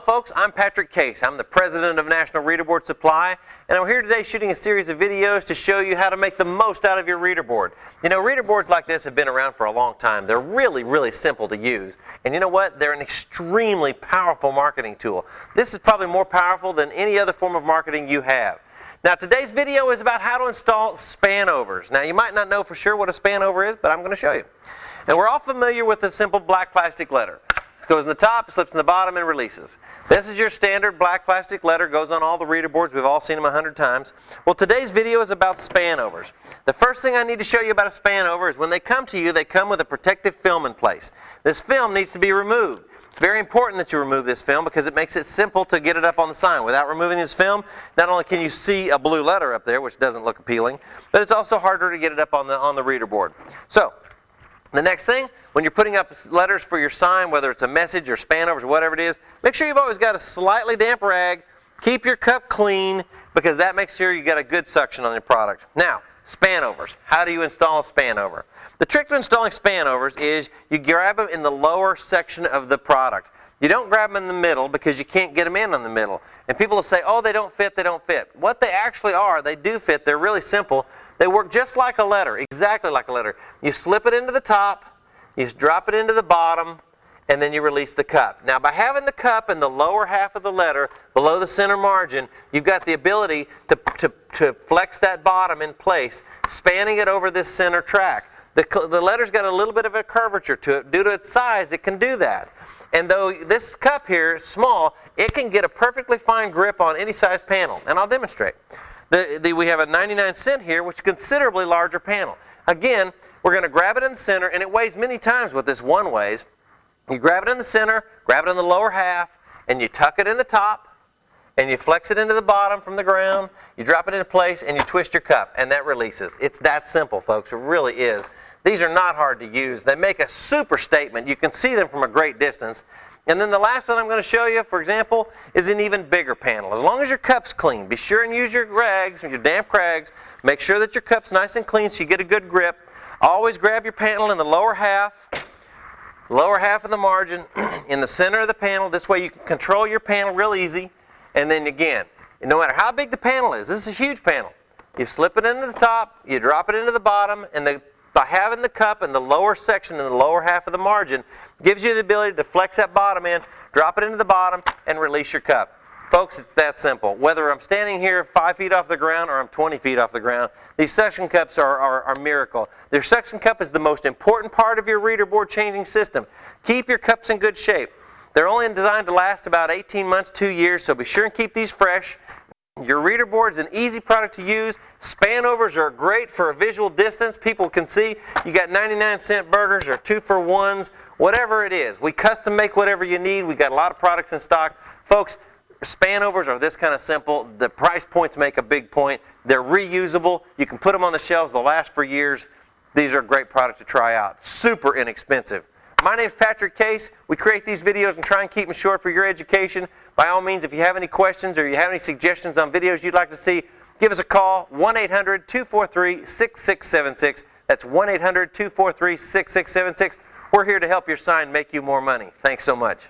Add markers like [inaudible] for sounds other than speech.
folks, I'm Patrick Case. I'm the president of National Reader Board Supply, and I'm here today shooting a series of videos to show you how to make the most out of your reader board. You know, reader boards like this have been around for a long time. They're really, really simple to use. And you know what? They're an extremely powerful marketing tool. This is probably more powerful than any other form of marketing you have. Now today's video is about how to install spanovers. Now you might not know for sure what a spanover is, but I'm going to show you. And we're all familiar with the simple black plastic letter. It goes in the top, slips in the bottom, and releases. This is your standard black plastic letter, goes on all the reader boards. We've all seen them a hundred times. Well, today's video is about spanovers. The first thing I need to show you about a spanover is when they come to you, they come with a protective film in place. This film needs to be removed. It's very important that you remove this film because it makes it simple to get it up on the sign. Without removing this film, not only can you see a blue letter up there, which doesn't look appealing, but it's also harder to get it up on the, on the reader board. So, the next thing, when you're putting up letters for your sign, whether it's a message or spanovers or whatever it is, make sure you've always got a slightly damp rag. Keep your cup clean because that makes sure you got a good suction on your product. Now, spanovers. How do you install a spanover? The trick to installing spanovers is you grab them in the lower section of the product. You don't grab them in the middle because you can't get them in on the middle. And people will say, oh, they don't fit, they don't fit. What they actually are, they do fit. They're really simple. They work just like a letter, exactly like a letter. You slip it into the top, you drop it into the bottom, and then you release the cup. Now by having the cup in the lower half of the letter, below the center margin, you've got the ability to, to, to flex that bottom in place, spanning it over this center track. The, the letter's got a little bit of a curvature to it. Due to its size, it can do that. And though this cup here is small, it can get a perfectly fine grip on any size panel. And I'll demonstrate. The, the, we have a 99 cent here, which is considerably larger panel. Again, we're going to grab it in the center, and it weighs many times what this one weighs. You grab it in the center, grab it in the lower half, and you tuck it in the top, and you flex it into the bottom from the ground, you drop it into place, and you twist your cup, and that releases. It's that simple, folks. It really is. These are not hard to use. They make a super statement. You can see them from a great distance. And then the last one I'm going to show you, for example, is an even bigger panel. As long as your cup's clean, be sure and use your rags, your damp rags. Make sure that your cup's nice and clean so you get a good grip. Always grab your panel in the lower half, lower half of the margin, [clears throat] in the center of the panel. This way you can control your panel real easy. And then again, no matter how big the panel is, this is a huge panel. You slip it into the top, you drop it into the bottom, and the by having the cup in the lower section in the lower half of the margin gives you the ability to flex that bottom in, drop it into the bottom, and release your cup. Folks, it's that simple. Whether I'm standing here 5 feet off the ground or I'm 20 feet off the ground, these suction cups are, are, are miracle. Their suction cup is the most important part of your reader board changing system. Keep your cups in good shape. They're only designed to last about 18 months, 2 years, so be sure and keep these fresh. Your reader board is an easy product to use. Spanovers are great for a visual distance. People can see you got 99 cent burgers or two for ones, whatever it is. We custom make whatever you need. We got a lot of products in stock. Folks, spanovers are this kind of simple. The price points make a big point. They're reusable. You can put them on the shelves. They'll last for years. These are a great product to try out. Super inexpensive. My name is Patrick Case. We create these videos and try and keep them short for your education. By all means, if you have any questions or you have any suggestions on videos you'd like to see, give us a call, 1-800-243-6676. That's 1-800-243-6676. We're here to help your sign make you more money. Thanks so much.